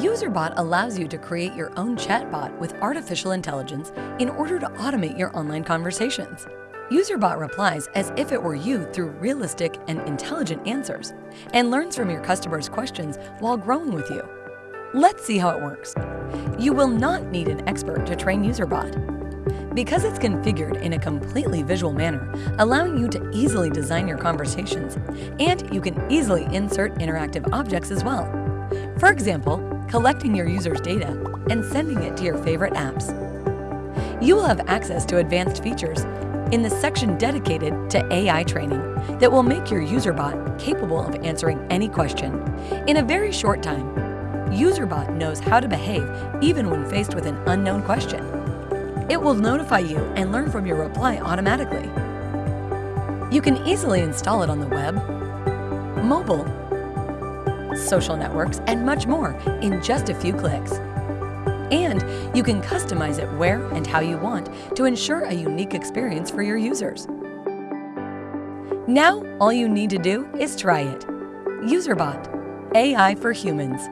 UserBot allows you to create your own chatbot with artificial intelligence in order to automate your online conversations. UserBot replies as if it were you through realistic and intelligent answers and learns from your customers' questions while growing with you. Let's see how it works. You will not need an expert to train UserBot. Because it's configured in a completely visual manner, allowing you to easily design your conversations, and you can easily insert interactive objects as well. For example, collecting your user's data and sending it to your favorite apps. You will have access to advanced features in the section dedicated to AI training that will make your UserBot capable of answering any question. In a very short time, UserBot knows how to behave even when faced with an unknown question. It will notify you and learn from your reply automatically. You can easily install it on the web, mobile, social networks, and much more in just a few clicks. And you can customize it where and how you want to ensure a unique experience for your users. Now, all you need to do is try it. UserBot, AI for humans.